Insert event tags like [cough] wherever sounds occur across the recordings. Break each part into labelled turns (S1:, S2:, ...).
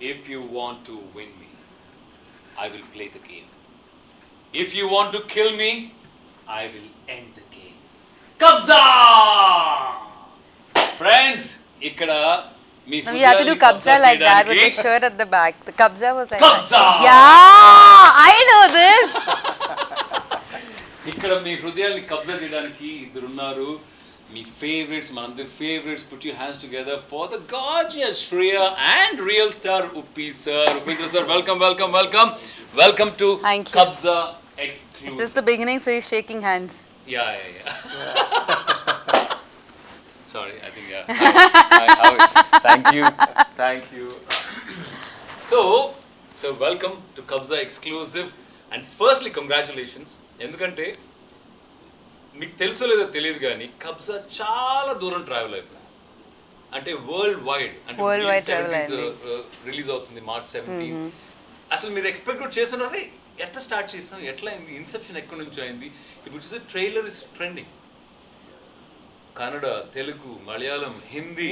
S1: If you want to win me, I will play the game. If you want to kill me, I will end the game. Kabza! Friends, ఇక్కడ
S2: No, you have to do kabza like that with the shirt at the back. The kabza was like
S1: Kabza!
S2: that. Yeah, I know this.
S1: ఇక్కడ మీ హృదయాల్ని కబ్జా చేయడానికి ఇద్దరు ఉన్నారు మీ favourites మనందరి favourites put you hands together for the gorgeous Shreya and real star Uppi sir Upendra sir welcome welcome welcome welcome to
S2: Thank you.
S1: Kabzaa
S2: This
S1: exclusive
S2: is the beginning, so he's shaking hands.
S1: Yeah yeah sorry I think yeah thank you thank you so so welcome to Kabzaa exclusive and firstly congratulations ఎందుకంటే మీకు తెలుసో లేదో తెలియదు కానీ కబ్జా చాలా దూరం travel అయిపోయింది. అంటే వరల్డ్ వైడ్ అంటే. రిలీజ్ అవుతుంది మార్చ్ సెవెంటీన్ అసలు మీరు ఎక్స్పెక్ట్ కూడా చేస్తున్నారే ఎట్లా స్టార్ట్ చేస్తాం ఎట్లా అయింది ఇన్సెప్షన్ ఎక్కడి నుంచి అయింది? ఇప్పుడు చూస్తే trailer is trending Kannada Telugu Malayalam
S2: Hindi.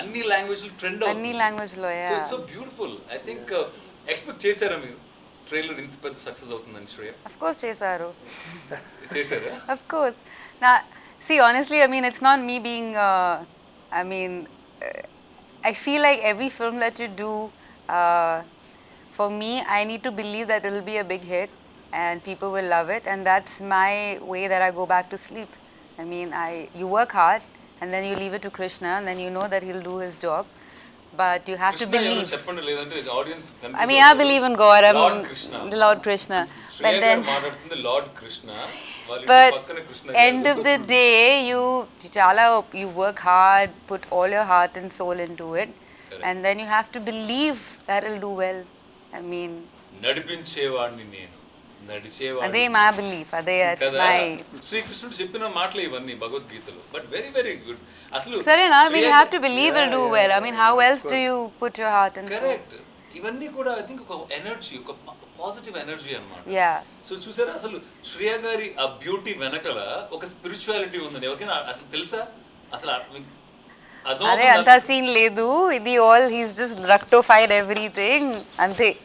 S1: అన్ని లాంగ్వేజ్ ట్రెండ్
S2: అన్ని language లో,
S1: so
S2: yeah.
S1: It's so beautiful I think expect చేశారా మీరు? ట్రైలర్ ఇంత పెద్ద సక్సెస్ అవుతుందని శ్రేయ
S2: Of course, Chesaru.
S1: చేశారా
S2: Of course. Now, see, honestly, I mean, it's not me being. Uh, I mean, uh, I feel like every film that you do, uh, for me, I need to believe that it'll be a big hit and people will love it, and that's my way that I go back to sleep. I mean, I you work hard and then you leave it to Krishna, and then you know that he'll do his job, but you have to
S1: Krishna ఎవరో
S2: believe.
S1: చెప్పండి లేదంటే audience
S2: I mean, I believe in God. I'm
S1: Lord Krishna
S2: the Lord Krishna,
S1: Shreya
S2: but
S1: గారు
S2: then.
S1: మాట్లాడుతుంది lord Krishna వాళ్ళ ఇంటి
S2: But
S1: పక్కన Krishna
S2: end
S1: గారు.
S2: of the day, you chala you work hard, put all your heart and soul into it,
S1: Correct.
S2: and then you have to believe that it'll do well. I mean,
S1: నడిపించేవాడిని నేను శ్రీకృష్ణుడు చెప్పిన మాటలు ఇవన్నీ భగవద్గీతలో but very very good అసలు Shreya-
S2: have to believe it'll do well. I mean, how else do you put your heart and soul?
S1: Correct ఇవన్నీ కూడా I think ఒక ఎనర్జీ ఒక పాజిటివ్ ఎనర్జీ అన్నమాట. సో చూసారా? అసలు శ్రేయ గారి ఆ బ్యూటీ వెనకల ఒక స్పిరిచువాలిటీ ఉందని. ఎవరికైనా అసలు తెలుసా? అసలు
S2: అదే అంత సీన్ లేదు. ఇది all he's just rectified everything. అంతే.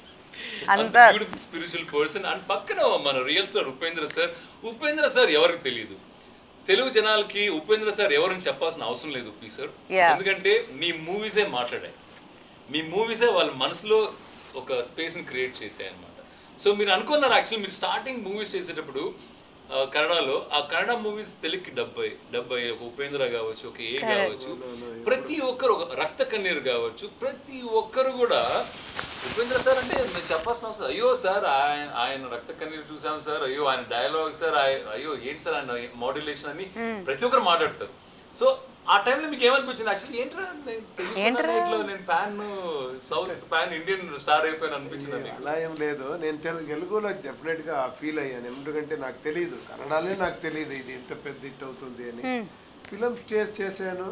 S2: అంత
S1: బ్యూటిఫుల్ స్పిరిచువల్ పర్సన్ అండ్ పక్కన మన real star Upendra sir Upendra sir ఎవరికి తెలియదు తెలుగు జనాలకి ఉపేంద్ర సార్ ఎవరని చెప్పాల్సిన అవసరం లేదు ఉపి సార్. ఎందుకంటే మీ మూవీసే మాట్లాడాయి. మీ మూవీసే వాళ్ళ మనసులో ఒక స్పేస్ని క్రియేట్ చేశాయి అనమాట సో మీరు అనుకున్నారు యాక్చువల్లీ మీరు స్టార్టింగ్ మూవీస్ చేసేటప్పుడు కన్నడలో ఆ కన్నడ మూవీస్ తెలుగుకి డెబ్బై డెబ్బై ఒక ఉపేంద్ర కావచ్చు ఒక ఏ కావచ్చు ప్రతి ఒక్కరు ఒక రక్త కన్నీరు కావచ్చు ప్రతి ఒక్కరు కూడా ఉపేంద్ర సార్ అంటే మేము చెప్పాల్సిన అవసరం అయ్యో సార్ ఆయన ఆయన రక్త కన్నీరు చూసాం సార్ అయ్యో ఆయన డైలాగ్ సార్ అయ్యో ఏంటి సార్ ఆయన మాడ్యులేషన్ అని ప్రతి ఒక్కరు మాట్లాడతారు. సో ఆ టైంలో మీకు ఏమనిపించింది? యాక్చువల్లీ ఏంట్రా నేను
S2: ఏంట్రా?
S1: నేను pan south pan Indian star అయిపోయాను అనిపించింది మీకు?
S3: అలా ఏం లేదు. నేను తెలు తెలుగులో డెఫినెట్గా ఫీల్ అయ్యాను. ఎందుకంటే నాకు తెలియదు కన్నడలే నాకు తెలియదు ఇది ఇంత పెద్ద హిట్ అవుతుంది అని. ఫిలిం స్టేజ్ చేశాను.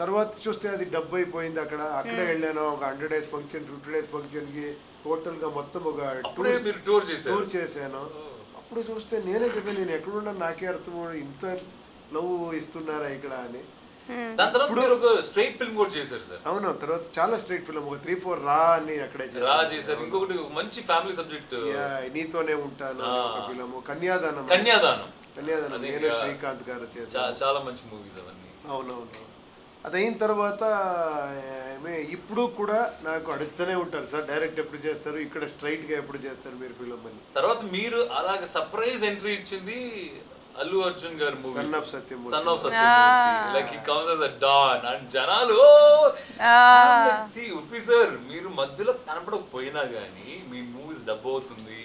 S3: తర్వాత చూస్తే అది డబ్బు అయిపోయింది అక్కడ. అక్కడే వెళ్ళాను. ఒక hundred days function fifty days ఫంక్షన్కి టోటల్గా మొత్తం ఒక
S1: టూర్
S3: టూర్ చేశాను. అప్పుడు చూస్తే నేనే చెప్పాను నేను ఎక్కడున్నా నాకే అర్థం ఇంత లవ్ ఇస్తున్నారా ఇక్కడ అని.
S1: దాని తర్వాత మీరు ఒక స్ట్రైట్ ఫిల్మ్ కూడా చేశారు సార్.
S3: అవును తర్వాత చాలా స్ట్రీట్ ఫిలిం ఒక త్రీ ఫోర్ రా అని అక్కడే.
S1: రా చేశారు. ఇంకొకటి మంచి ఫ్యామిలీ సబ్జెక్ట్
S3: నీతోనే ఉంటాను ఫిలిము కన్యాదానం.
S1: కన్యాదానం.
S3: కన్యాదానం. నేను శ్రీకాంత్ గారు
S1: చాలా మంచి మూవీస్ అవన్నీ.
S3: అవునవును. అది అయిన తర్వాత ఇప్పుడు కూడా నాకు అడుగుతూనే ఉంటారు. సార్ డైరెక్ట్ ఎప్పుడు చేస్తారు? ఇక్కడ స్ట్రైట్గా ఎప్పుడు చేస్తారు మీరు ఫిలిం అని.
S1: తర్వాత మీరు అలాగ సర్ప్రైజ్ ఎంట్రీ ఇచ్చింది అల్లు అర్జున్ గారి movie
S3: Son of Satyamurthy.
S1: Son of Satyam like he comes as a don and జనాలు సి ఉప్పి సార్ మీరు మధ్యలో కనపడకపోయినా గానీ మీ మూవీస్ డబ్బు అవుతుంది.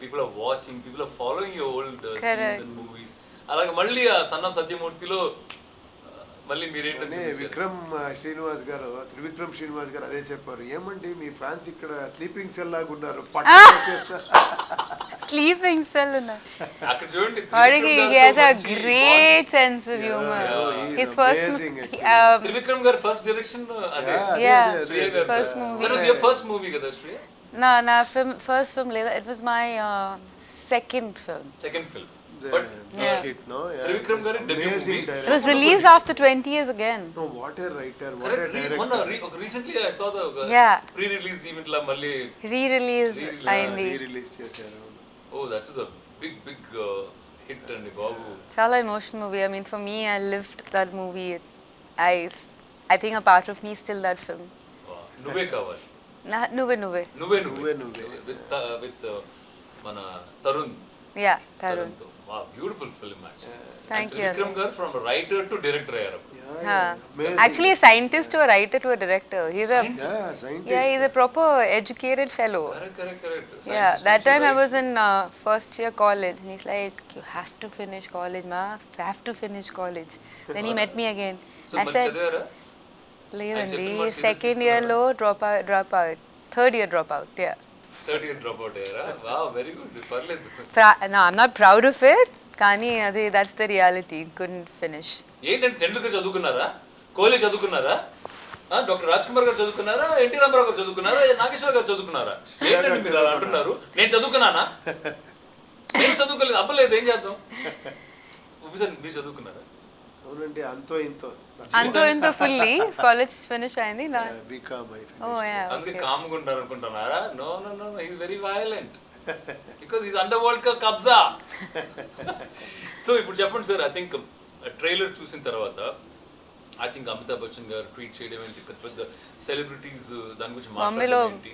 S1: People are watching people are following your old scenes and movies అలాగే మళ్ళీ ఆ సన్ ఆఫ్ సత్యమూర్తిలో మళ్ళీ మీరేంటో
S3: అనే విక్రమ్ శ్రీనివాస్ గారు త్రివిక్రమ్ శ్రీనివాస్ గారు అదే చెప్పారు. ఏమండి మీ ఫ్యాన్స్ ఇక్కడ స్లీపింగ్ సెల్ లాగా ఉన్నారు. పట్టు
S1: Sleeping
S2: Selena.
S1: Adige,
S2: he has a great sense of humor.
S3: Yeah, yeah,
S2: His first
S3: movie.
S2: Um,
S1: Trivikram gar first direction ade.
S3: Yeah,
S2: yeah first movie.
S1: That was your first movie, Gadashri?
S2: No, no, film, first film, later. It was my uh, second film.
S1: Second film. But
S2: yeah.
S3: hit, no?
S1: Yeah. Trivikram garu debut movie.
S2: It was released after 20 years again.
S3: No, what a writer, what
S1: Correct. a director.
S3: One,
S1: re recently I saw the uh,
S2: yeah.
S1: pre-release event la malli. Re-release,
S2: re-release.
S1: Re-release,
S2: yes,
S3: yeah. Release చేశారు
S1: ఓ that's a big big hit అండి బాబు
S2: చాలా emotional movie. I mean, for me, I lived that movie. I, I think a part of me is still that film.
S1: నువ్వే కావాలి
S2: నువ్వే నువ్వే
S1: నువ్వే
S3: నువ్వే
S1: నువ్వే. విత్ విత్ మన Tarun
S2: yeah Tarun
S1: తరుణ్తో wow beautiful film
S2: Thank you,
S1: Vikram గారు from writer to director అయ్యారు అప్పుడు.
S2: Actually, a scientist to a writer to a director. He's a
S3: yeah scientist
S2: yeah, he's a proper educated fellow.
S1: Correct correct correct
S2: Yeah, that time I was in uh, first year college, and he's like, "You have to finish college, ma. You have to finish college." Then he [laughs] met me again.
S1: So
S2: I
S1: మరి
S2: said,
S1: చదివారా
S2: లేదండి
S1: చెప్పిన మాట serious
S2: second ఇయర్లో drop out drop out third year drop out yeah
S1: Third year drop out అయ్యారా వా very good పర్లేదు
S2: నా I'm not proud of it కానీ అది that's the reality couldn't finish
S1: ఏంటంటే టెండూల్కర్ చదువుకున్నారా? కోహ్లీ చదువుకున్నారా? డాక్టర్ రాజ్ కుమార్ గారు చదువుకున్నారా? ఎన్టీ రామారావు గారు చదువుకున్నారా? నాగేశ్వర గారు చదువుకున్నారా? ఏంటండి మీరు అలా అంటున్నారు? నేను చదువుకున్నానా? నేను చదువుకోలేదు అబ్బలేదు ఏం చేద్దాం? [laughs] మీరు చదువుకున్నారా?
S3: అవునండి అంతో ఇంతో.
S2: అంతో ఇంతో ఫుల్లీ కాలేజ్ ఫినిష్ అయింది నా
S3: బీకామ్
S2: ఓ యా
S1: అందుకే కామ్గా ఉంటారు అనుకుంటున్నారా? No no no is very violent because is underworld cup Kabzaa. So ఇప్పుడు చెప్పండి సార్ ఐ థింక్ ట్రైలర్ చూసిన తర్వాత ఐ థింక్ అమితాబ్ బచ్చన్ గారు ట్వీట్ చేయడం ఏంటి? పెద్ద పెద్ద సెలబ్రిటీస్ దాని గురించి మాట్లాడడం ఏంటి?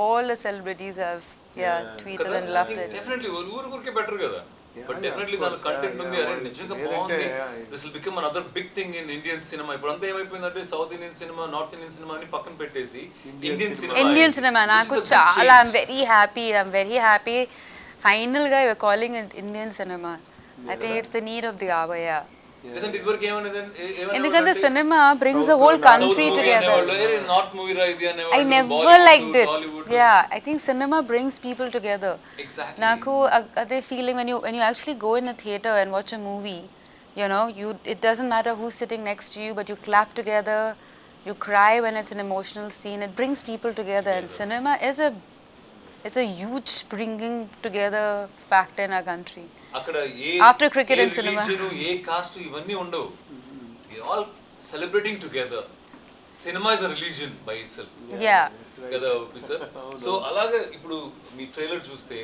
S2: All the celebrities have yeah tweeted and loved it
S1: definitely ఊరు ఊరికే బెటర్ కదా. బట్ డెఫినెట్లీ దాని. కంటెంట్ ఉంది. అరే నిజంగా బాగుంది. This will become another big thing in Indian cinema ఇప్పుడు అంతా ఏమైపోయిందంటే south Indian cinema north Indian cinema అని పక్కన పెట్టేసి ఇండియన్ సినిమా
S2: ఇండియన్ సినిమా నాకు చాలా I'm very happy I'm very happy ఫైనల్గా you're calling it Indian cinema I think it's
S1: the need of
S2: the hour And because the cinema brings
S1: the whole country together.
S2: I never liked it. Yeah, I think cinema brings people together.
S1: Exactly.
S2: Naku, are they feeling when you when you actually go in a theater and watch a movie, you know, you it doesn't matter who's sitting next to you, but you clap together, you cry when it's an emotional scene. It brings people together, and cinema is a it's a huge bringing together factor in our country.
S1: అక్కడ ఏ ఏ
S2: and cinema.
S1: religion, ఏ caste ఇవన్నీ ఉండవు. All celebrating together cinema is a religion by
S2: itself.
S1: కదా sir so అలాగే ఇప్పుడు మీ ట్రైలర్ చూస్తే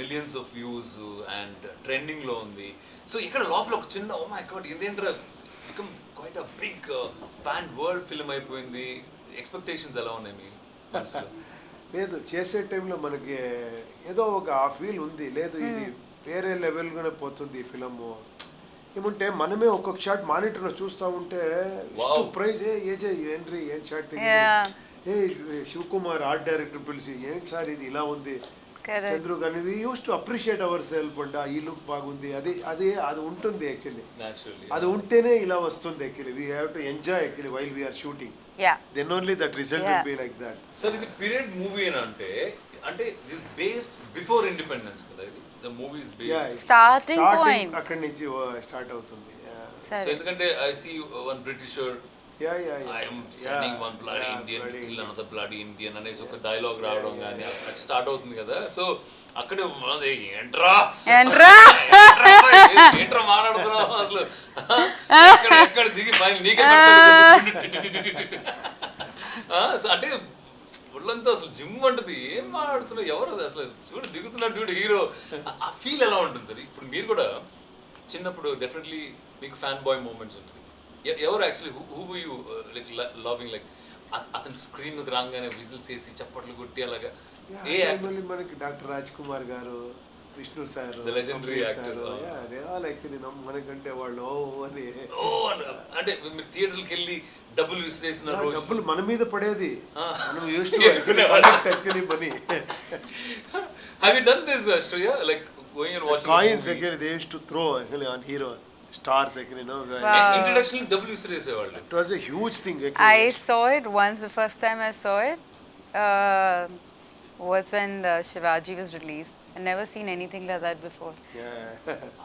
S1: మిలియన్స్ ఆఫ్ వ్యూస్ అండ్ ట్రెండింగ్లో ఉంది. సో ఇక్కడ లోపల ఒక చిన్న ఓ మై గాడ్ ఇదేంట్రా become quite a big pan world film అయిపోయింది. ఎక్స్పెక్టేషన్స్ ఎలా ఉన్నాయి మీ [laughs]
S3: లేదు చేసే టైంలో మనకి ఏదో ఒక ఆ ఫీల్ ఉంది. లేదు ఇది వేరే లెవెల్గానే పోతుంది ఈ ఫిలము ఏమంటే మనమే ఒక్కొక్క షాట్ మానిటర్లో చూస్తూ ఉంటే. ప్రైజ్ ఏ ఏజే ఏంట్రీ ఏం షాట్. ఏ శివకుమార్ ఆర్ట్ డైరెక్టర్ పిలిచి ఏంటి సార్ ఇది? ఇలా ఉంది. చంద్రు కానీ we use to appreciate our self అంట ఈ లుక్ బాగుంది. అది అది అది ఉంటుంది యాక్చువల్లీ అది ఉంటేనే ఇలా వస్తుంది actually we have to enjoy actually while
S2: we're
S3: shooting. Then only that
S2: result.
S3: Will be like that
S1: sir ఇది పీరియడ్ మూవీ అని అంటే అంటే దిస్ బేస్డ్ బిఫోర్ ఇండిపెండెన్స్ కదా ఇది? The movies based
S2: Starting point.
S3: అక్కడి నుంచి స్టార్ట్ అవుతుంది.
S1: సో. ఎందుకంటే I see one Britisher Indian అనేసి ఒక డైలాగ్ రావడం కానీ అక్కడ స్టార్ట్ అవుతుంది కదా. సో అక్కడే ఏంట్రా? ఏంట్రా? మాట్లాడుతున్నావు అసలు? ఎక్కడ దిగి నీకే అంటే ఒళ్ళంతా అసలు జిమ్ అంటది ఏం మాట్లాడుతున్నావు? ఎవరు అసలు చూడు దిగుతున్నాడు చూడు హీరో. ఆ ఫీల్ ఎలా ఉంటుంది సార్? ఇప్పుడు మీరు కూడా చిన్నప్పుడు డెఫినెట్లీ మీకు ఫ్యాన్ బాయ్ మూమెంట్స్ ఉంటుంది ఎవరు actually who you like loving like అతని స్క్రీన్ మీద రాగానే విజిల్స్ వేసి చప్పట్లు కొట్టి అలాగా? ఏ
S3: మనకి డాక్టర్ రాజ్ కుమార్ గారు విష్ణు సార్ ఆల్ యాక్చువల్లీ మనకంటే వాళ్ళు ఓ అని.
S1: ఓ అన్న- అంటే మీరు థియేటర్కి వెళ్ళి డబ్బులు విసిరేసిన
S3: డబ్బులు మన మీద పడేది. మనం
S1: ఎక్కునేవాళ్ళం.
S3: Actually money
S1: have you done this Shreya like going and
S3: coins
S1: watching
S3: actually they use to throw actually on hero stars actually no
S1: introduction డబ్బులు విసిరేసేవాళ్ళు.
S3: It was a huge thing
S2: I saw it once. The first time I saw it. Uh, was when the Shivaji was released. I'd never seen anything like that before.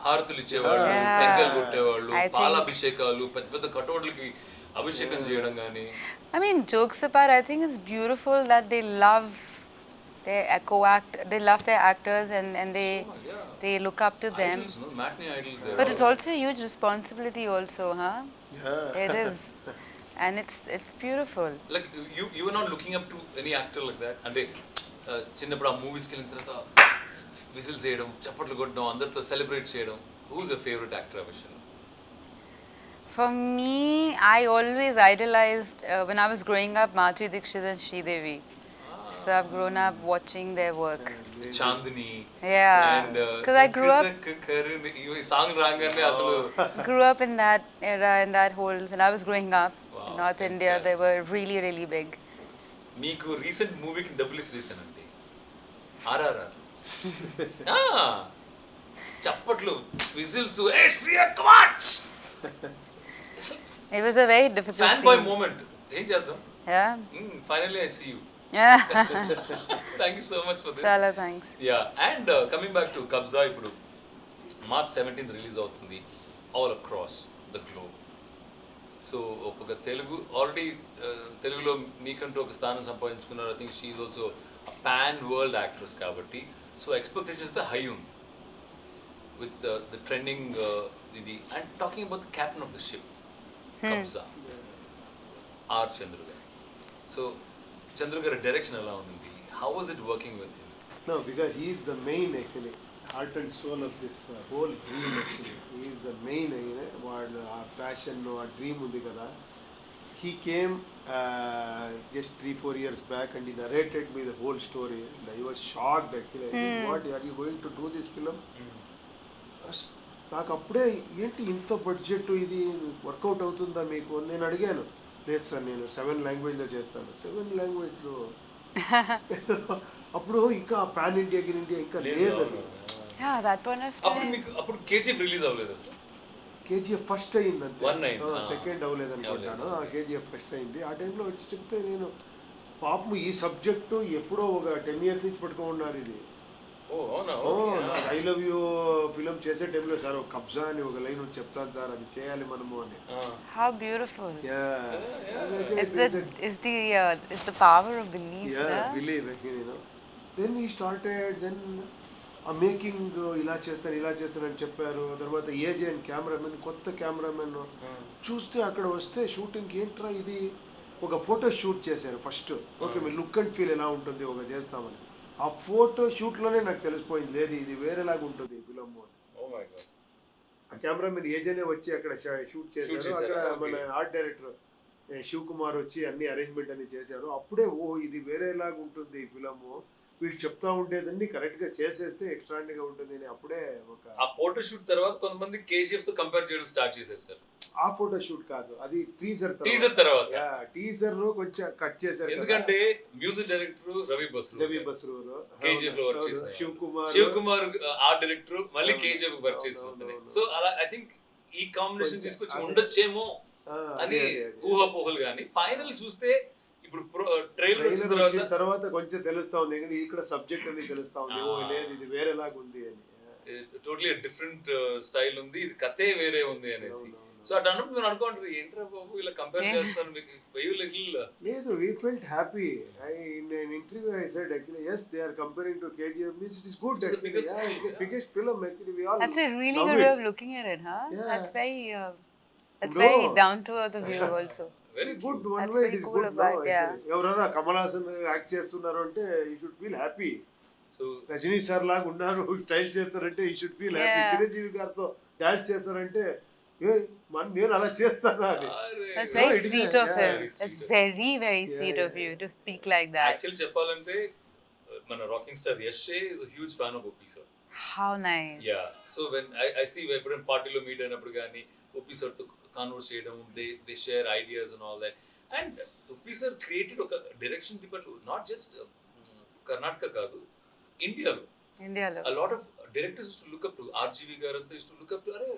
S1: హారతులు ఇచ్చేవాళ్ళు
S2: Yeah.
S1: టెంకాయలు కొట్టేవాళ్ళు
S2: I think-
S1: పాలాభిషేకాలు పెద్ద పెద్ద కటోట్లకి అభిషేకం చేయడం కానీ
S2: I mean, jokes apart, I think it's beautiful that they love they co-act. They love their actors and, and they
S1: yeah.
S2: they look up to them.
S1: Idols, no? Matinee idols there.
S2: But it's also a huge responsibility, also, huh?
S3: Yeah.
S2: It is, [laughs] and it's it's beautiful.
S1: Like you you not looking up to any actor like that అంటే uh, చిన్నప్పుడు ఆ మూవీస్కి వెళ్ళిన తర్వాత whistles చేయడం చప్పట్లు కొట్టడం అందరితో సెలబ్రేట్ చేయడం హూస్ అ ఫేవరెట్ యాక్టర్ ఆ విషయంలో
S2: For me, I always idolized uh, when I was growing up Madhuri Dixit and Sridevi. So I've grown up watching their work.
S1: Chandini
S2: Yeah,
S1: and
S2: 'cause I grew up-
S1: ఈ song రాగానే అసలు [laughs]
S2: Grew up in that era, in that whole. When I was growing up
S1: Wow,
S2: in North India, they were really, really big.
S1: మీకు recent మూవీకి డబ్బులు ఇస్తానండి RRR. చప్పట్లు whistles. ఏ శ్రీయా కమాచ్
S2: was a very difficult
S1: fan
S2: boy.
S1: Moment ఏం చేద్దాం?
S2: Yeah,
S1: finally I see
S2: you.
S1: Thank you so much for this
S2: Chala thanks.
S1: Yeah and coming back to Kabzaa ఇప్పుడు. మార్చ్ సెవెంటీన్త్ రిలీజ్ అవుతుంది. All across the globe so ఒక Telugu already తెలుగులో మీకంటూ ఒక స్థానం సంపాదించుకున్నారు. I think she's also pan world actress కాబట్టి so expectations the high ఉంది. విత్ ద ట్రెండింగ్ ఇది and talking about the captain of the ship Kabzaa R Chandru గారు సో చంద్రు గారి డైరెక్షన్ ఎలా ఉంది how was it working with him
S3: No, because he is the main actually, heart and soul of this uh, whole dream actually. He is the main, you know, వాడు ఆ passion ఆ dream ఉంది కదా. He came just three four years back and he narrated me the whole story and I was shocked actually what are you going to do this film నాకు అప్పుడే ఏంటి ఇంత budget ఇది? వర్కౌట్ అవుతుందా మీకు? నేను అడిగాను. లేదు సార్ నేను సెవెన్ లాంగ్వేజ్లో చేస్తాను. సెవెన్ లాంగ్వేజ్లో [laughs] అప్పుడు ఇంకా పాన్ ఇండియా గిన్ ఇండియా ఇంకా లేదు
S1: అప్పుడు. మీకు అప్పుడు కేజీఎఫ్ రిలీజ్ అవ్వలేదు సార్?
S3: కేజీఎఫ్ ఫస్ట్ అయింది. అంతే. సెకండ్ అవ్వలేదు అనుకుంటాను. కేజీఎఫ్ ఫస్ట్ అయింది. ఆ టైంలో వచ్చి చెప్తే నేను పాపం ఈ సబ్జెక్టు ఎప్పుడో ఒక టెన్ ఇయర్స్ నుంచి పట్టుకున్నారు ఇది. ఐ లవ్ యూ ఫిలిం చేసే టైంలో సార్ ఒక కబ్జా అని ఒక లైన్ చెప్తాను సార్ అది చేయాలి మనము అని.
S2: How beautiful.
S3: Yeah.
S2: Is the is the is the power of belief
S3: Yeah, ఆ మేకింగ్ ఇలా చేస్తాను ఇలా చేస్తానని చెప్పారు. తర్వాత ఏజే అని కెమెరామెన్ కొత్త కెమెరామెన్ చూస్తే అక్కడ వస్తే షూటింగ్ ఏంట్రా ఇది? ఒక ఫోటో షూట్ చేశారు ఫస్ట్ ఓకే మీ లుక్ అండ్ ఫీల్ ఎలా ఉంటుంది ఒక చేస్తామని. ఆ ఫోటో షూట్లోనే నాకు తెలిసిపోయింది లేదు ఇది వేరేలాగా ఉంటుంది
S1: మై గాడ్
S3: ఆ కెమెరామెన్ ఏజేనే వచ్చి అక్కడ షూట్ చేశారు? అక్కడ. మన ఆర్ట్ డైరెక్టర్ ఏ, శివ్ కుమార్ వచ్చి అన్ని అరేంజ్మెంట్ అని చేశారు. అప్పుడే ఓ ఇది వేరేలాగా ఉంటుంది ఈ ఫిలము వీళ్ళు చెప్తా ఉండేదన్ని కరెక్ట్గా చేసేస్తే ఎక్స్ట్రాండిగా ఉంటుంది అని అప్పుడే ఒక
S1: ఆ ఫోటో షూట్ తర్వాత కొంతమంది కేజీఎఫ్తో కంపేర్ చేయడం స్టార్ట్ చేశారు సార్.
S3: ఆ ఫోటో షూట్ కాదు అది టీజర్
S1: టీజర్ తర్వాత.
S3: టీజర్ కొంచెం కట్ చేశారు.
S1: ఎందుకంటే మ్యూజిక్ డైరెక్టర్ రవి బస్రు
S3: రవి బస్రూరు.
S1: కేజీఎఫ్లో వర్క్ చేసిన
S3: శివ్ కుమార్
S1: శివ్ కుమార్ ఆర్ట్ డైరెక్టర్ మళ్ళీ కేజీఎఫ్ వర్క్
S3: అవును.
S1: సో అలా ఐ థింక్ ఈ కాంబినేషన్
S3: కొంచెం
S1: తీసుకొచ్చి. ఉండొచ్చేమో
S3: ఆ,
S1: అని. ఊహాపోహలు కానీ ఫైనల్ చూస్తే ఇప్పుడు ట్రైలర్ వచ్చిన తర్వాత
S3: తర్వాత కొంచెం తెలుస్తా ఉంది ఎందుకంటే ఇక్కడ సబ్జెక్ట్ అని తెలుస్తా ఉంది ఓ. లేదు ఇది వేరేలాగా ఉంది అని
S1: టోటలీ డిఫరెంట్ స్టైల్ ఉంది ఇది కథే వేరే ఉంది అనేసి. సో అటు అన్నప్పుడు మీరు అనుకోండి ఏంట్రా బాబు ఇలా కంపేర్ చేస్తాను మీకు వెయ్యి లిటిల్
S3: లేదు we felt happy I in interview I said actually yes they are comparing to KGF means it is good
S1: It's the
S3: actually
S1: biggest
S3: yeah,
S1: film,
S3: it's the
S1: yeah.
S3: biggest film actually we all
S2: That's a really
S3: love
S2: good
S3: it.
S2: way of looking at
S3: ఎవరైనా Kamal Haasan act చేస్తున్నారు అంటే ఈ you'd feel happy
S1: so
S3: Rajini sir లాగా ఉన్నారు style చేస్తారంటే ఈ should feel happy Chiranjeevi గారితో dance చేస్తారంటే
S1: పార్టీలో మీట్ అయినప్పుడు కానీ ఓపీ సార్తో కాన్వర్స్ చేయడం they they share ideas and all that and sir created ఒక direction department not just Karnataka కాదు ఇండియాలో a lot of directors used to look up to RGV గారు అంతా used to look up to అరే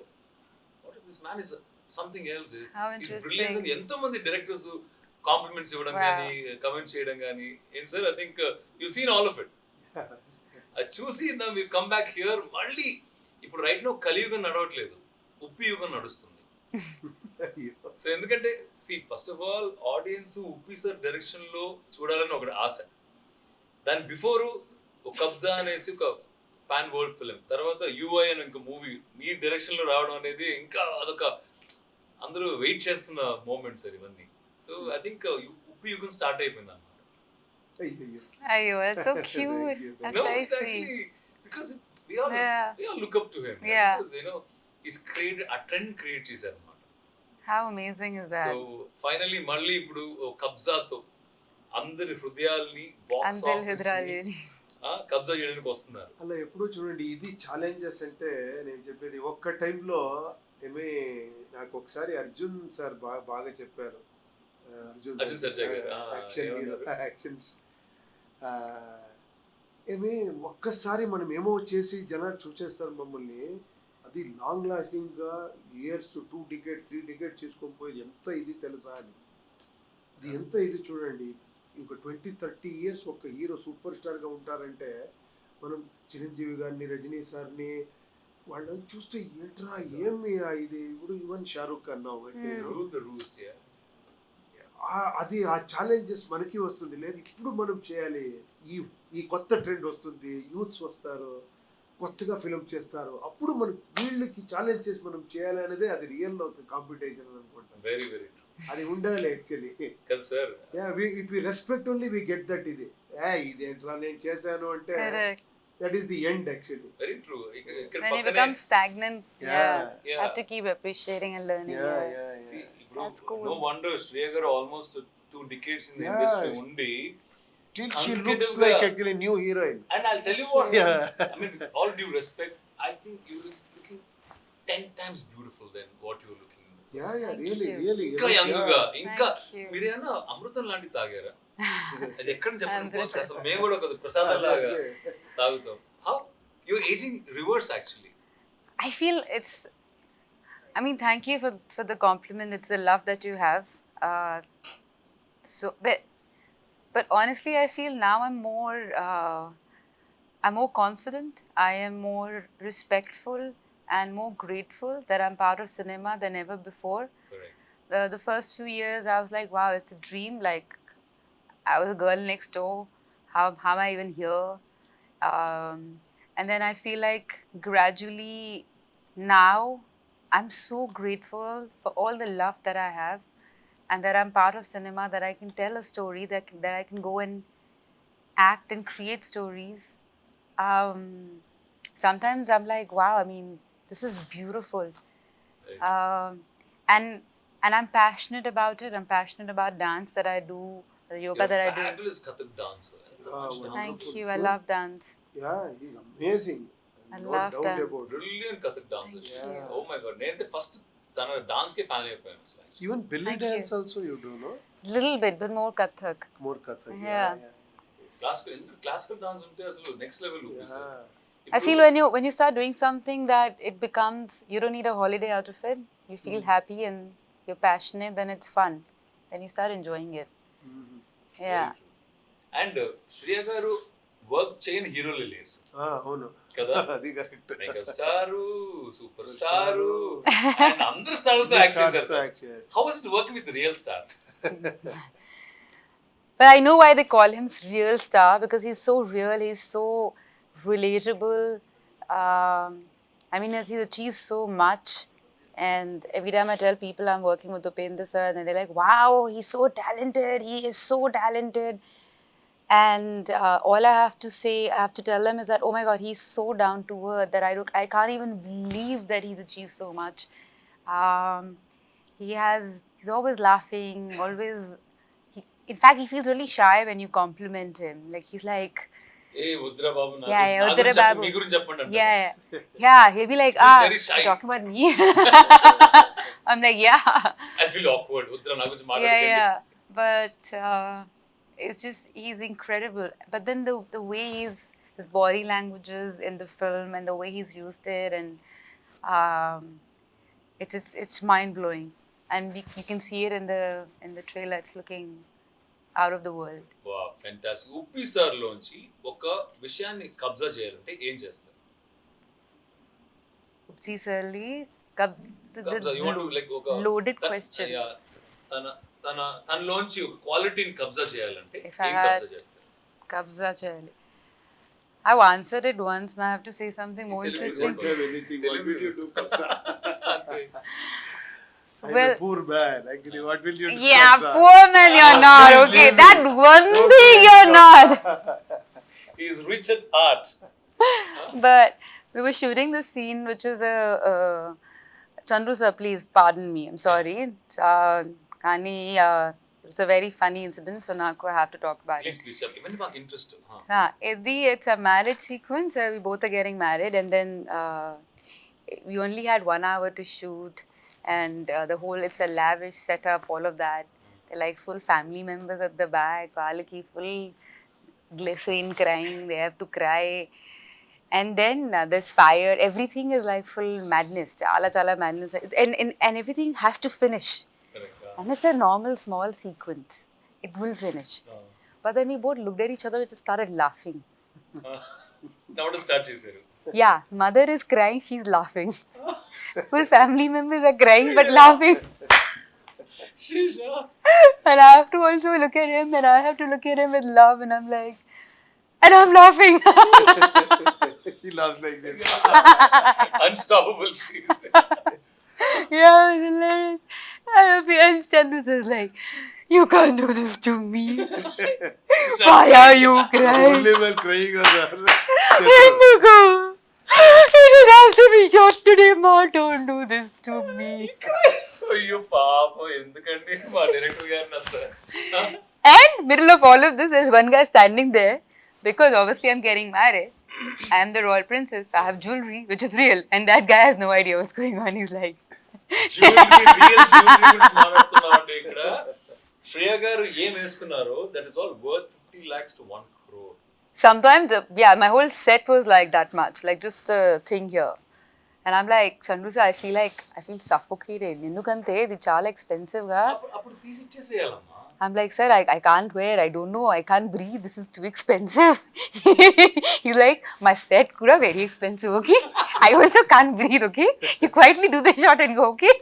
S1: what is this man is something else?
S2: How
S1: He's
S2: interesting.
S1: brilliant అని ఎంతో మంది directors compliments ఇవ్వడం. కానీ కమెంట్ చేయడం కానీ ఏం sir I think you seen all of it అది చూసి మీ కమ్ బ్యాక్ హియర్ మళ్ళీ ఇప్పుడు రైట్ నో కలియుగం నడవట్లేదు. ఉప్పి యుగం నడుస్తుంది. సో ఎందుకంటే see first of all audience Uppi sir డైరెక్షన్లో చూడాలని ఒకటి ఆశ దాని బిఫోర్ ఒక కబ్జా అనేసి ఒక పాన్ వరల్డ్ ఫిలిం తర్వాత యూఐ అని ఇంక మూవీ మీ డైరెక్షన్లో రావడం అనేది ఇంకా అదొక అందరూ వెయిట్ చేస్తున్న మూమెంట్స్ సార్ ఇవన్నీ సో ఐ థింక్ ఉప్పు యుగం స్టార్ట్ అయిపోయింది అన్నమాట.
S2: Ayo, that's so [laughs] cute.
S3: you.
S2: That's
S1: no,
S2: very
S1: it's
S2: sweet.
S1: actually because he's created a trend create చేశారు అన్నమాట
S2: How amazing is that?
S1: So finally మళ్ళీ ఇప్పుడు ఓ కబ్జాతో అందరి హృదయాల్ని బాక్స్ ఆఫీస్. కబ్జా చేయడానికి వస్తున్నారు
S3: అలా ఎప్పుడూ చూడండి ఇది ఛాలెంజెస్ అంటే నేను చెప్పేది ఒక్క టైంలో ఏమి నాకు ఒకసారి అర్జున్ సార్ బాగా బాగా చెప్పారు ఆ, అర్జున్
S1: ఆ,
S3: యాక్షన్? యాక్షన్స్ ఏమి ఒక్కసారి మనం ఏమో చేసి జనాలు చూసేస్తారు మమ్మల్ని అది long లాస్టింగ్గా years two decade three decade చేసుకొని పోయి ఎంత ఇది తెలుసా అని? అది ఎంత ఇది చూడండి. ఇంక ట్వంటీ థర్టీ ఇయర్స్ ఒక హీరో సూపర్ స్టార్గా ఉంటారంటే మనం చిరంజీవి గారిని రజనీ సార్ని వాళ్ళని చూస్తే ఏంట్రా ఏమి ఇది? ఇప్పుడు ఈవెన్ షారూక్ ఖాన్ అది ఆ ఛాలెంజెస్ మనకి వస్తుంది. లేదు ఇప్పుడు మనం చేయాలి. ఈ ఈ కొత్త ట్రెండ్ వస్తుంది. యూత్స్ వస్తారు. కొత్తగా ఫిల్మ్ చేస్తారు అప్పుడు మనం వీళ్ళకి ఛాలెంజ్ చేసి మనం చేయాలి అనేదే అది రియల్ ఒక కాంపిటీషన్ అనుకుంటాం
S1: వెరీ వెరీ ట్రూ
S3: అది ఉండాలి యాక్చువల్లీ
S1: కదా sir
S3: if we respect only we get that ఇది ఏ ఇదేంట్రా నేను చేశాను అంటే. That is the end
S1: actually very true
S2: When you become stagnant,
S3: Yeah.
S2: yeah,
S1: Yeah.
S2: have to keep appreciating and learning.
S3: Yeah
S2: yeah.
S3: Yeah
S1: See,
S2: That's
S1: ఇప్పుడు
S2: cool.
S1: No wonder Shreya గారు almost two decades in the
S3: Yeah.
S1: Industry ఉండి
S3: she
S1: Consecutive
S3: looks
S1: గా-
S3: like actually new heroine
S1: And I'll tell you what,
S3: Yeah.
S1: I mean, with all due respect, I think you look looking 10 times beautiful than what you were looking in the
S3: yeah
S1: first.
S3: Yeah
S2: Thank
S3: really
S2: you.
S3: Really
S1: ఇంకా young గా ఇంకా
S2: you.
S1: మీరేమన్నా అమృతం లాంటి తాగారా అది ఎక్కడ చెప్పండి
S2: అమృతం.
S1: అసలు మేము కూడా ఒక ప్రసాదం లాగా తాగుతాం how you ageing reverse actually
S2: I feel it's. I mean, thank you for for the compliment. It's the love that you have. Uh, so, but but honestly, I feel now I'm more, uh, I'm more confident. I am more respectful and more grateful that I'm part of cinema than ever before.
S1: Correct.
S2: The, the first few years, I was like, wow, it's a dream. Like, I was a girl next door. How, how am I even here? Um, and then I feel like gradually now, I'm so grateful for all the love that I have and that I'm part of cinema, that I can tell a story, that, that I can go and act and create stories. Um, sometimes I'm like, wow, I mean, this is beautiful. Um, and and I'm passionate about it. I'm passionate about dance that I do, the yoga that I do.
S1: Fabulous Kathak dancer.
S2: Thank you. I love dance.
S3: Yeah, he's amazing.
S2: I
S3: no
S2: love
S3: doubt
S2: dance.
S3: About.
S1: Brilliant Kathak dancer. Yeah. Oh my God. Name the first Dance. Even
S3: belly dance
S2: also you
S3: do, no?
S2: Little bit, but more Kathak.
S3: More Kathak,
S2: yeah.
S1: yeah. Classical, dance next level
S2: I feel when you when you start doing something that it becomes you don't need a holiday out of it. You feel mm. happy and you're passionate, then it's fun. Then you start enjoying it. Mm -hmm. Yeah.
S1: And uh, Shriya garu work chain hero
S3: lilies. Ah, oh no.
S1: కదా [laughs]
S3: అది correct
S1: mega star super star and అందరు star తో act చేశారు how is it work with real star
S2: But I know why they call him real star because he's so real. He's so relatable. Um, I mean, he's achieved so much. And every time I tell people I'm working with Upendra sir, and they're like, "Wow, he's so talented. He is so talented." And uh, all I have to say, I have to tell him is that, oh my God, he's so down to earth that I, I can't even believe that he's achieved so much. Um, he has, he's always laughing, always, he, in fact, he feels really shy when you compliment him. Like, he's like, yeah, yeah, yeah, yeah, [laughs] yeah. He'll be like, ah, talking about me. [laughs] [laughs] I'm like, yeah.
S1: I feel awkward.
S2: Yeah, yeah. But uh, it's just he's incredible. But then the the way he's his body languages in the film and the way he's used it and um, it's it's it's mind blowing. And we, you can see it in the in the trailer. It's looking out of the world.
S1: Wow fantastic Uppi sir లోంచి ఒక విషయాన్ని కబ్జా చేయాలంటే ఏం చేస్తారు
S2: Oopsie Sirli, kab- the, the
S1: Kabzaa you want
S2: lo-
S1: like ఒక
S2: loaded
S1: తన-
S2: question.
S1: yeah, తన తన తనలోంచి ఒక క్వాలిటీని కబ్జా చేయాలంటే
S2: If
S1: ఏం
S2: I had-
S1: కబ్జా చేస్తారు
S2: కబ్జా చేయాలి I've answered it once. Now I have to say something more
S1: Telugu is
S2: interesting.
S1: not
S3: have anything. What will you do? [laughs] I'm
S2: Well-
S3: a poor man. Actually, what will you do?
S2: Yeah,
S3: Kamsa?
S2: poor man, you're not. Okay, that one thing you're not. [laughs]
S1: He is rich at heart. [laughs]
S2: But we were shooting the scene, which is a. Uh, Chandru sir, please pardon me. I'm sorry. Uh, Kani, uh, it's a very funny incident, so now I have to talk about it.
S1: Please, please, sir. ఇవన్నీ మాకు interest
S2: Ah, it, the, it's a marriage sequence. Uh, we both are getting married, and then uh, we only had one hour to shoot, and uh, the whole it's a lavish setup, all of that. They're like full family members at the back, వాళ్ళకి full glycerin crying, they have to cry. And then uh, there's fire, everything is like full madness, chala chala madness, and, and, and everything has to finish. and it's a normal small sequence. It will finish. But then we both looked at each other and just started laughing. [laughs]
S1: now to start, she said.
S2: Yeah, mother is crying, she's laughing. [laughs] Full family members are crying but [laughs] laughing. And I have to also look at him and I have to look at him with love and I'm like, and I'm laughing.
S3: He laughs like this.
S1: Unstoppable. [laughs]
S2: yeah, it's hilarious. And and Chandru says like, you can't do this to me. [laughs] Why are you crying?
S3: Only while crying on her.
S2: ఎందుకు It has to be shot today, Ma. Don't do this to me.
S1: అయ్యో పాపం ఎందుకండి మా director గారిని అంత
S2: And middle of all of this, there's one guy standing there because obviously I'm getting married. I'm the royal princess. I have jewelry, which is real, and that guy has no idea what's going on. He's like,
S1: ఇక్కడ శ్రేయ గారు ఏం వేసుకున్నారో that is all worth fifty lakhs to one crore
S2: sometimes, uh, yeah, my whole set was like that much, like just the thing here. And I'm like, Chandru sir, I feel like I feel suffocated. ఎందుకంటే ఇది చాలా expensive గా
S1: అప్పుడు తీసి ఇచ్చేసేయాలమ్మా
S2: I'm like, sir, I, I can't wear. I don't know. I can't breathe. This is too expensive. [laughs] He's like, my set kuda very expensive, okay? I also can't breathe, okay? You quietly do the shot and go, okay?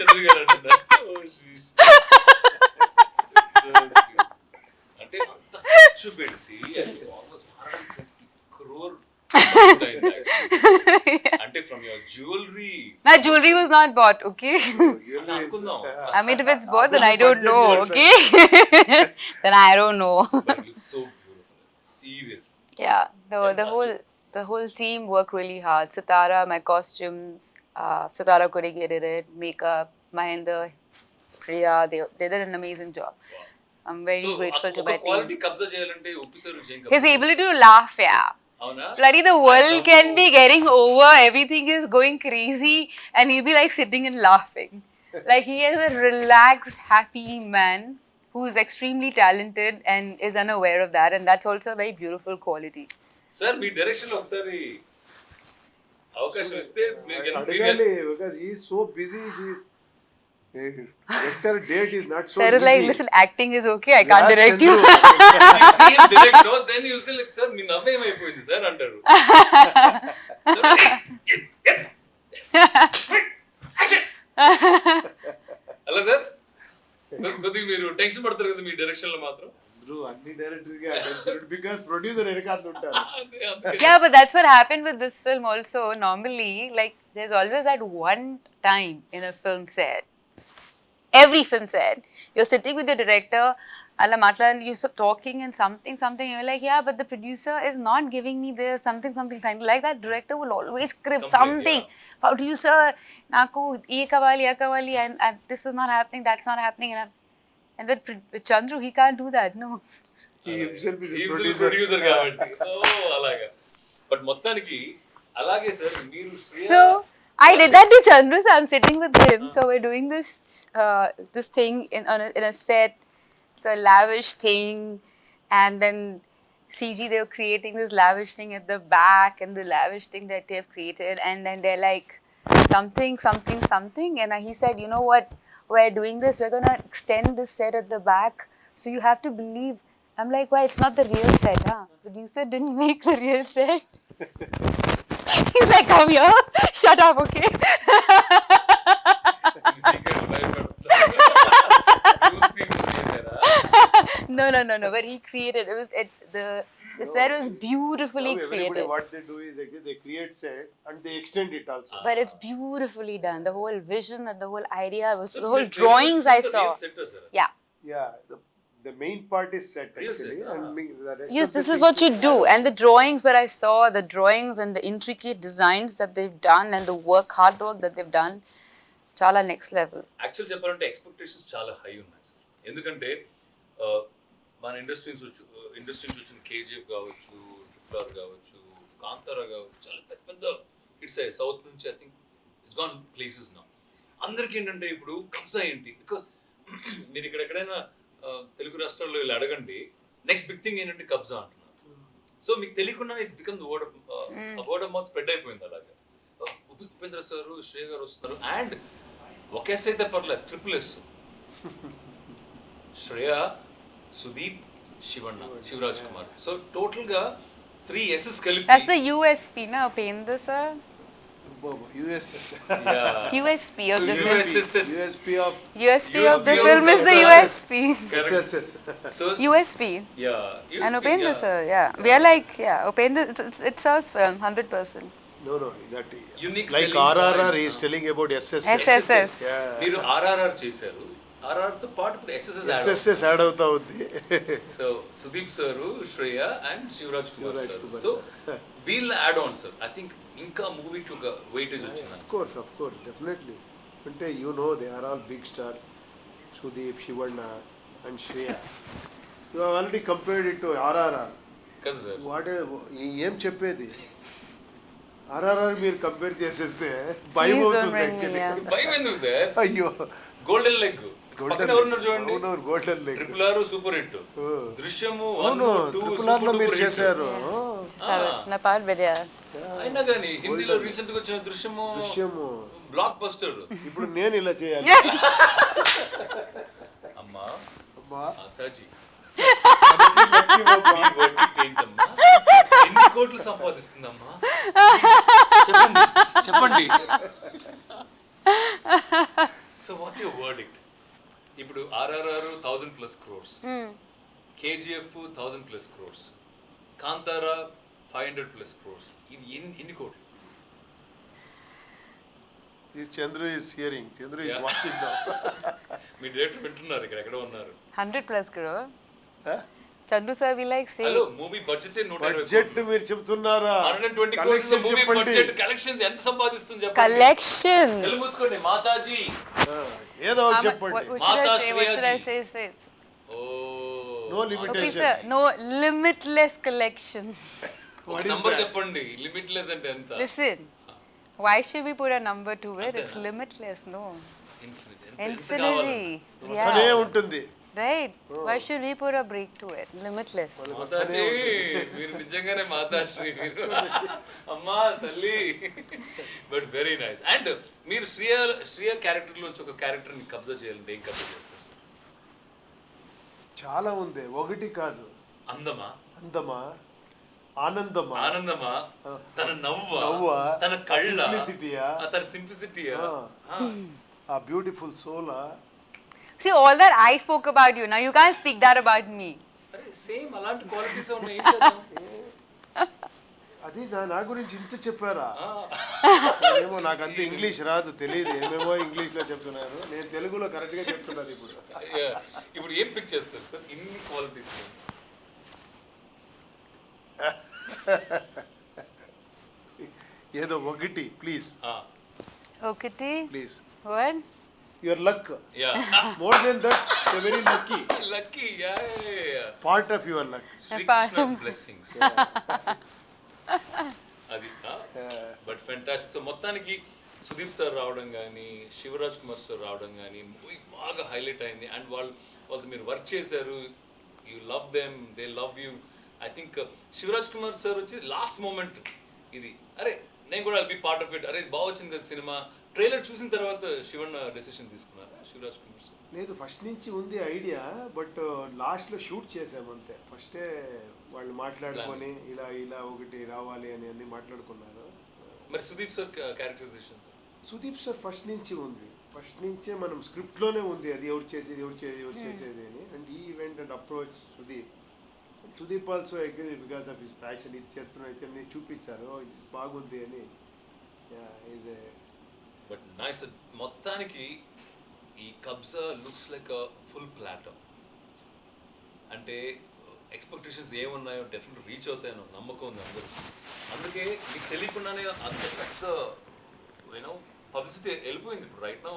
S1: చంద్ర గారు అంటున్నారు "Oh, shit." So sweet. అంటే అంత ఖర్చు పెడితే almost crore [laughs] [laughs] [laughs] అంటే from your jewellery
S2: My jewelry was not bought, okay?
S1: అనుకుందాం
S2: I mean, if it's bought, then I don't know, okay? [laughs] then I don't know.
S1: But looks so beautiful serious
S2: yeah, the the whole the whole team worked really hard. Sitara, my costumes, uh, Sitara corrugated it, makeup, Mahinder, Priya, they, they did an amazing job. I'm very grateful to my team.
S1: Quality Kabzaa చేయాలంటే ఒప్పిసారు విజయం
S2: His ability to laugh, yeah.
S1: అవునా
S2: Bloody the world can be getting over, everything is going crazy, and he'll be like sitting and laughing. Like he is a relaxed, happy man who is extremely talented and is unaware of that, and that's also a very beautiful quality.
S1: Sir me direction లో ఒకసారి అవకాశం ఇస్తే మీరు గెల- మీరు
S3: అడగాలి
S1: గెల-
S3: Director date is not so
S2: Sir
S3: busy.
S2: like, listen, acting is okay, I can't
S3: Last
S2: direct you.
S1: You see him direct, no? Then you'll say like, sir మీ నవ్వు ఏమైపోయింది సార్ అంటారు హలో సార్ కొద్దిగా మీరు టెన్షన్ పడతారు కదా మీ డైరెక్షన్లో మాత్రం
S3: అన్ని డైరెక్టర్ ప్రొడ్యూసర్ ఉంటారు
S2: yeah, but that's what happened with this film also. Normally, like, there's always that one time in a film set every film set, you're sitting with the director, Allah Matlan, you're talking and something, something, you're like, yeah, but the producer is not giving me this, something, something, something. Like that director will always script
S1: Complain,
S2: something. Producer, Naku, ee kavali, ee kavali, and, and this is not happening, that's not happening. And, I'm, and with, Pr- with Chandru, he can't do that, no.
S3: He himself is a
S1: He himself
S3: producer.
S1: producer కాబట్టి ఓ అలాగా but మొత్తానికి అలాగే sir మీరు Shreya
S2: So I did that to Chandru. So I'm sitting with him. So we're doing this uh, this thing in on a, in a set. It's a lavish thing, and then CG they were creating this lavish thing at the back, and the lavish thing that they've created, and then they're like something, something, something, and he said, you know what? We're doing this. We're gonna extend this set at the back, so you have to believe. I'm like, why? It's not the real set, huh? Producer didn't [laughs] make the real set. [laughs] [laughs] He's like, come here. [laughs] Shut up, okay? [laughs] no, no, no, no. But he created. It was it the the no, set was beautifully
S3: no,
S2: created.
S3: What they do is they, they create set and they extend it also.
S2: But it's beautifully done. The whole vision and the whole idea was
S1: so
S2: the whole drawings I saw. Yeah.
S3: Yeah. The, the main part is set actually,
S1: set,
S3: and
S1: ah.
S3: rest
S2: Yes,
S3: of the
S2: this is what you do. And the drawings that I saw, the drawings and the intricate designs that they've done and the work, hard work that they've done, chala next level.
S1: Actual చెప్పాలంటే expectations చాలా high ఉన్నాయి sir ఎందుకంటే మన industry నుంచి industry నుంచి వచ్చిన KGF కావచ్చు triple R కావచ్చు కాంతారా కావచ్చు చాలా పెద్ద పెద్ద హిట్స్ అయ్యాయి సౌత్ నుంచి I think it's gone places నా అందరికీ ఏంటంటే ఇప్పుడు కబ్జా ఏంటి బికాస్ మీరు ఇక్కడ ఎక్కడైనా ఆ, తెలుగు రాష్ట్రాల్లో ఇలా అడగండి. నెక్స్ట్ బిగ్ థింగ్ ఏంటంటే కబ్జా అంటున్నారు. సో మీకు తెలియకుండానే it's become word of word of mouth spread అయిపోయింది అలాగే. Oh, ఉపి- ఉపేంద్ర సార్ శ్రేయ గారు వస్తున్నారు. అండ్ ఒక ఎస్ అయితే పర్లేదు triple S Shreya Sudeep Shivanna Shivaraj Kumar. So టోటల్గా త్రీ ఎస్ఎస్ కలిపి
S2: That's the USP, no? Upendra sir?
S3: Bobo, USS.
S1: Yeah.
S2: USP of
S1: So
S2: the film.
S1: USSS.
S3: USP of
S2: USP of the
S1: USP of
S2: film is the
S1: the-
S2: USP.
S1: Correct.
S3: SSS.
S1: So
S2: USP.
S1: yeah,
S2: And
S1: USP,
S2: Upendra
S1: yeah.
S2: sir, yeah. We are like, yeah, Upendra, it's, it's, it serves film, 100%.
S3: No, no, that
S1: Unique
S3: like
S1: selling
S3: RRR
S1: point.
S3: is telling about SSS.
S2: SSS.
S3: Yeah.
S1: మీరు ఆర్ఆర్ఆర్ చేశారు RR తో పాటు ఇప్పుడు SSS
S3: SSS add అవుతా ఉంది
S1: so Sudeep sir Shreya and Shivaraj Kumar
S3: Shivaraj
S1: sir
S3: Kumar
S1: so
S3: sir.
S1: వీళ్ళ add on sir I think ఇంకా మూవీకి ఒక వెయిటేజ్ వచ్చింది
S3: కోర్స్ ఆఫ్ కోర్స్ డెఫినెట్లీ అంటే you know they are all big star Sudeep Shivanna and Shreya you already compared it to RRR what ఏం చెప్పేది? ఆర్ఆర్ఆర్ మీరు compare చేసేస్తే భయం అవుతుంది అయ్యో.
S1: గోల్డెన్ లెగ్ పక్కన ఎవరున్నారు చూడండి?
S3: అవునవును golden leg
S1: triple R super hit Drishyam one
S3: అవును
S1: టూ
S3: ట్రిపుల్ ఆర్లో మీరు చేశారు.
S1: అయినా కానీ హిందీలో రీసెంట్గా వచ్చిన దృశ్యము
S3: దృశ్యము.
S1: బ్లాక్ బస్టర్
S3: ఇప్పుడు నేను ఇలా చేయాలి.
S1: అమ్మా. ఎన్ని కోట్లు సంపాదిస్తుందమ్మా? చెప్పండి చెప్పండి. సో వాట్స్ యువర్ వర్డిక్ట్ ఇప్పుడు RRR thousand plus crores KGF thousand plus crores Kantara five hundred plus crores ఇది ఎన్ని ఎన్ని కోట్లు?
S3: This Chandru is hearing.
S1: Chandru
S3: watching now. [laughs]
S1: Me director వింటున్నారు ఇక్కడ ఎక్కడ ఉన్నారు.
S2: 100 plus crore. చల్లు sir we like say
S1: hello movie budget 120
S3: budget మీరు చెప్తున్నారా?
S1: 120
S3: కోట్ల
S1: మూవీ బడ్జెట్ కలెక్షన్స్ ఎంత సంపాదిస్తుంది చెప్పండి.
S2: కలెక్షన్
S1: కళ్ళు మూసుకోండి మాతాజీ.
S3: ఏదో ఒకటి చెప్పండి.
S2: మాతా శ్రీజీ
S1: ఓ.
S3: No limitation
S2: okay no limitless collection
S1: ఒక నంబర్ చెప్పండి లిమిట్లెస్ అంటే ఎంత?
S2: Listen why should we put a number to it's limitless no infinity
S3: infinity
S2: అదే
S3: ఉంటుంది.
S2: Right. Why should we put a break to it? Limitless.
S1: Mataji మీరు నిజంగానే మాతాశ్రీ మీరు. అమ్మా తల్లి. బట్ వెరీ నైస్ అండ్ మీరు శ్రీయ శ్రీయ క్యారెక్టర్ లోంచి ఒక క్యారెక్టర్ని కబ్జా చేయాలంటే ఏం కబ్జా చేస్తారు సార్
S3: చాలా ఉంది. ఒకటి కాదు.
S1: అందమా?
S3: అందమా? ఆనందమా?
S1: ఆనందమా? తన నవ్వా?
S3: నవ్వా?
S1: తన కళ్ళ? తన సింప్లిసిటీయా
S3: ఆ. బ్యూటిఫుల్ సోలా
S2: See, all that I spoke about you. Now you can't speak that about me.
S1: Same అలాంటి క్వాలిటీస్ ఉన్నాయి
S3: అది నా నా గురించి ఇంత చెప్పారా. ఏమో నాకు అంత ఇంగ్లీష్ రాదు తెలియదు ఏమేమో ఇంగ్లీష్లో చెప్తున్నారు నేను తెలుగులో కరెక్ట్గా చెప్తున్నాను ఇప్పుడు.
S1: ఇప్పుడు ఏం పిక్ చేస్తారు సార్ ఇన్ని క్వాలిటీస్
S3: ఏదో ఒకటి please
S2: Okati. Please
S3: your luck
S1: yeah
S3: more than that very lucky
S1: lucky yeah
S3: part of your luck
S1: Srikrishna blessings అది బట్ ఫెంటాస్టిక్ సో మొత్తానికి సుదీప్ సార్ రావడం కానీ శివరాజ్ కుమార్ సార్ రావడం కానీ మూవీ బాగా హైలైట్ అయింది. అండ్ వాళ్ళు వాళ్ళతో మీరు వర్క్ చేశారు. You love them they love you I think Shivaraj Kumar sir వచ్చి లాస్ట్ మూమెంట్ ఇది. అరే నేను కూడా బి పార్ట్ ఆఫ్ ఇట్ అరే ఇది బాగా వచ్చింది కదా సినిమా. ట్రైలర్ చూసిన తర్వాత శివన్ డెసిషన్ తీసుకున్నారా? శివరాజ్ కుమార్ సార్?
S3: లేదు ఫస్ట్ నుంచి ఉంది ఐడియా బట్ లాస్ట్లో షూట్ చేసాం అంతే. ఫస్టే వాళ్ళు మాట్లాడుకొని ఇలా ఇలా ఒకటి రావాలి అని అన్ని మాట్లాడుకున్నారు.
S1: మరి Sudeep sir characterization sir?
S3: Sudeep sir first నుంచి ఉంది. ఫస్ట్ నుంచే మనం స్క్రిప్ట్లోనే ఉంది. అది ఎవరు చేసేది ఎవరు చేసేది ఎవరు చేసేది అని. అండ్ ఈ event and approach Sudeep. Sudeep also agree because of his passion ఇది చేస్తున్నా అయితే నేను చూపించారు బాగుంది అని. ఈజ్ ఏ
S1: బట్ నైస్ మొత్తానికి ఈ Kabzaa looks like a full platter అంటే ఎక్స్పెక్టేషన్స్ ఏమున్నాయో డెఫినెట్ రీచ్ అవుతాయనో నమ్మకం ఉంది అందరూ అందుకే మీకు తెలియకుండానే అంత పెద్ద యూనో పబ్లిసిటీ వెళ్ళిపోయింది ఇప్పుడు. రైట్ నో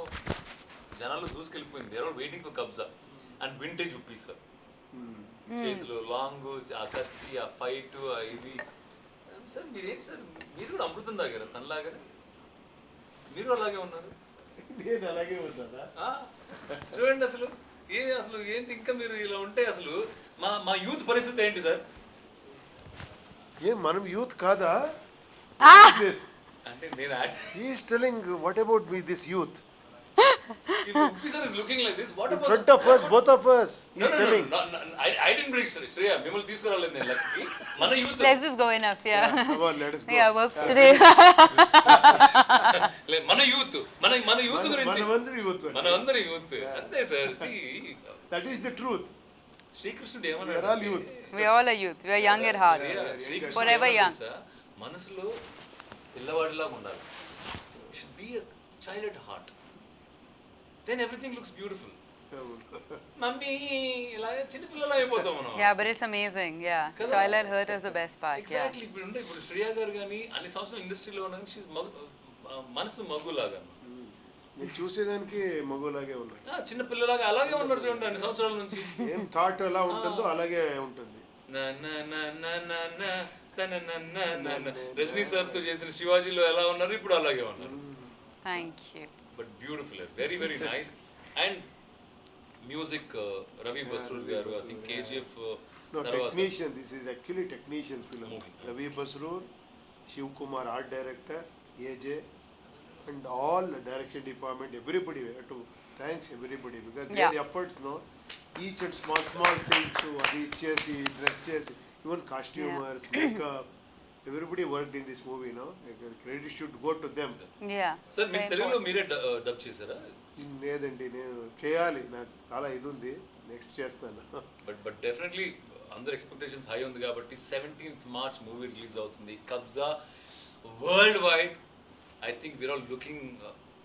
S1: జనాలు దూసుకెళ్ళిపోయింది. There are waiting for Kabzaa and vintage Uppi's చేతులు లాంగ్ ఆ కత్తి ఆ ఫైట్ ఆ ఇది. సార్ మీరేంటి సార్ మీరు కూడా అమృతం తాగారా? తనలాగానే? మీరు అలాగే ఉన్నారు?
S3: నేను అలాగే ఉంటానా
S1: చూడండి అసలు ఏ అసలు ఏంటి ఇంకా మీరు ఇలా ఉంటే అసలు మా మా యూత్ పరిస్థితి ఏంటి సార్?
S3: ఏం మనం యూత్ కాదా?
S1: అంటే నేను
S3: is telling what about me
S1: this youth looking like this what about
S3: front of us both of us
S1: No,
S3: is
S1: no, no,
S3: telling
S1: no, no, I, I didn't bring Shreya. తీసుకురాలేదు నేను lucky మన
S2: youth just go enough, yeah.
S3: come on let us go
S2: Yeah, work today.
S1: మన youth మన మన youth గురించి
S3: మనమందరం youth
S1: మన అందరి యూత్ అంతే sir
S3: that is the truth
S1: శ్రీకృష్ణుడు
S3: we are all
S1: ఏమన్నాడు
S3: youth
S2: we all are youth. We are young at heart.
S1: శ్రీకృష్ణుడు
S2: Forever
S1: ఏమన్నాడు
S2: young.
S1: తెలుసా? మనసులో పిల్లవాడిలాగా ఉండాలి should be a child heart then everything looks beautiful mummy ఇలా చిన్నపిల్లలు అయిపోతాం మనం
S2: Yeah, but it's amazing. Yeah,
S1: Correct.
S2: childhood hurt is the best part. Yeah.
S1: Exactly ఇప్పుడు ఉండే ఇప్పుడు శ్రేయా గారు కానీ అన్ని సంవత్సరాలు ఇండస్ట్రీలో ఉన్న షీస్ మనసు మగ్గులాగా
S3: నేను చూసేదానికి మగోలాగే ఉన్నాడు
S1: ఆ, చిన్న పిల్లలాగా అలాగే ఉన్నారు చూడండి అన్ని సంవత్సరాల నుంచి
S3: ఏం థాట్ ఎలా ఉంటుందో అలాగే ఉంటుంది.
S1: రజనీ సార్తో చేసిన శివాజీలో ఎలా ఉన్నారు ఇప్పుడు అలాగే ఉన్నారు
S2: Thank you.
S1: But beautiful very very nice and music Ravi Basrur గారు ఐ థింక్ కేజీఎఫ్
S3: No,
S1: తర్వాత
S3: technician. This is actually technician film.
S1: Movie.
S3: Ravi Basroor, Shiv Kumar, art director, AJ, and all the direction department. Everybody we have to thanks everybody because
S2: Yeah.
S3: their efforts, no, each and small small things. So అది చేసి dress చేసి even costumers, makeup. Everybody worked in this movie, no. Like, Credit should go to them.
S2: Yeah. Sir
S1: మీరు తెలుగులో. మీరే dub చేశారా
S3: లేదండి నేను చేయాలి నాకు చాలా ఇది ఉంది నెక్స్ట్ చేస్తాను
S1: బట్ బట్ డెఫినెట్లీ అందరు ఎక్స్పెక్టేషన్స్ హై ఉంది కాబట్టి సెవెంటీన్త్ మార్చ్ మూవీ రిలీజ్ అవుతుంది Kabzaa worldwide I think we're all looking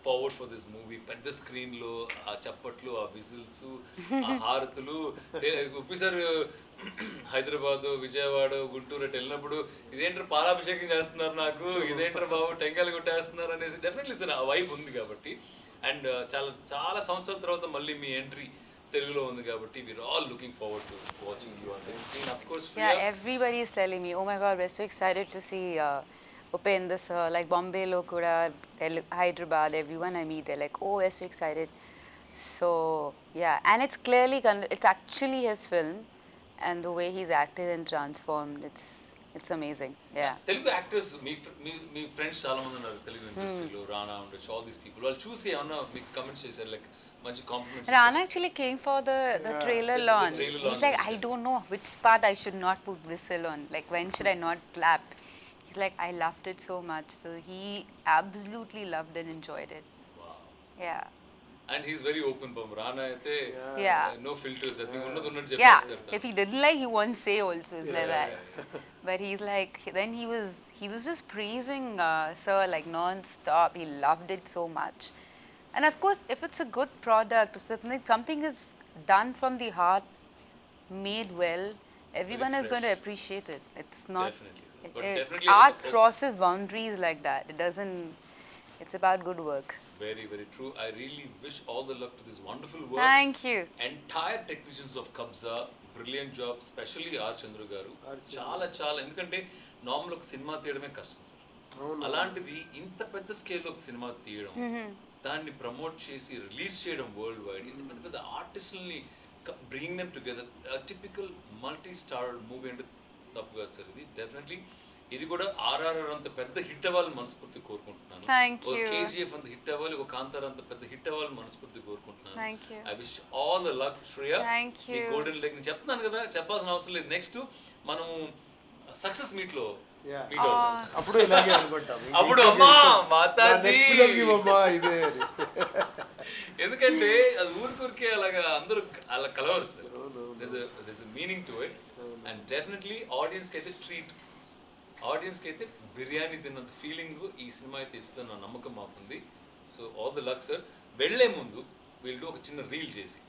S1: forward for this movie పెద్ద స్క్రీన్లో ఆ చప్పట్లు ఆ విజిల్స్ ఆ [laughs] హారతులు ఉప్పి సార్ హైదరాబాదు విజయవాడ గుంటూరు అటు వెళ్ళినప్పుడు ఇదేంటారు పాలాభిషేకం చేస్తున్నారు నాకు? ఇదేంటారు బాబు టెంకాయలు కొట్టేస్తున్నారు అనేసి డెఫినెట్లీ ఆ వైబ్ ఉంది కాబట్టి. అండ్ uh, చాలా చాలా సంవత్సరాల తర్వాత మళ్ళీ మీ ఎంట్రీ తెలుగులో ఉంది కాబట్టి we're all looking forward to watching you on the screen of course
S2: yeah everybody is telling me oh my God was excited to see Upendra sir like బాంబేలో కూడా Hyderabad every one I meet like oh yes excited so yeah and it's clearly can it's actually he's film and the way he's acted and transformed, it's it's amazing. Yeah.
S1: Telugu actors me fr- మీ మీ friends చాలా మంది ఉన్నారు తెలుగు ఇండస్ట్రీలో రానా ఉండొచ్చు all these people వాళ్ళు చూసి ఏమన్నా మీకు కమెంట్స్ చేశారు లైక్ మంచి compliments
S2: Rana actually came for the, the trailer
S1: the- the
S2: launch.
S1: trailer
S2: He's
S1: launch
S2: like,
S1: was
S2: I
S1: there.
S2: don't know which part I should not put whistle on. Like, when should I not clap? He's like, I loved it so much. So he absolutely loved and enjoyed it. Yeah.
S1: And he's very open పాపం రానా అయితే
S2: Yeah.
S1: No filters అది ఉన్నది ఉన్నట్టు
S2: Yeah.
S1: చెప్పేస్తారు
S2: If he didn't like, he won't say also. It's like that. But he's like, then he was, he was just praising uh, Sir like non-stop. He loved it so much. And of course, if it's a good product, if something, something is done from the heart, made well, everyone is going to
S1: fresh.
S2: appreciate it. It's not.
S1: Definitely, sir.
S2: it-
S1: But
S2: it-
S1: definitely
S2: art
S1: a- a-
S2: crosses boundaries like that. It doesn't. It's about good work.
S1: Very very true I really wish all the luck to this wonderful work
S2: Thank you.
S1: Of Kabzaa brilliant job specially R Chandru గారు
S3: R Chandru.
S1: చాలా చాలా ఎందుకంటే normal ఒక cinema తీయడమే కష్టం sir. అలాంటిది ఇంత పెద్ద scale ఒక సినిమా తీయడం దాన్ని ప్రమోట్ చేసి రిలీజ్ చేయడం వరల్డ్ వైడ్ ఇంత పెద్ద పెద్ద ఆర్టిస్టుల్ని bringing them together typical multi star movie అంటే తప్పు కాదు సార్ ఇది డెఫినెట్లీ ఇది కూడా ఆర్ఆర్ఆర్ అంత పెద్ద హిట్ అవ్వాలని మనస్ఫూర్తి కోరుకుంటున్నాను. ఒక కేజీఎఫ్ అంత హిట్ అవ్వాలి ఒక కాంతార్ అంత పెద్ద హిట్ అవ్వాలని మనస్ఫూర్తి కోరుకుంటున్నాను. I
S2: wish
S1: all
S2: luck
S1: Shreya golden leg చెప్తున్నాను కదా చెప్పాల్సిన అవసరం లేదు. నెక్స్ట్ మనం సక్సెస్ మీట్లో
S3: అప్పుడు [laughs]
S1: అప్పుడు అమ్మా మాతాజీ.
S3: ఇదే [laughs]
S1: ఎందుకంటే అది ఊరికూరికే అలాగా అందరూ అలా కలవరు
S4: meaning to it and definitely ఆడియన్స్కి అయితే ట్రీట్ ఆడియన్స్కి అయితే బిర్యానీ తిన్నంత ఫీలింగ్ ఈ సినిమా అయితే ఇస్తుందన్న నమ్మకం మాకుంది. So all the luck sir. వెళ్ళే ముందు వీళ్ళు ఒక చిన్న రీల్ చేసి.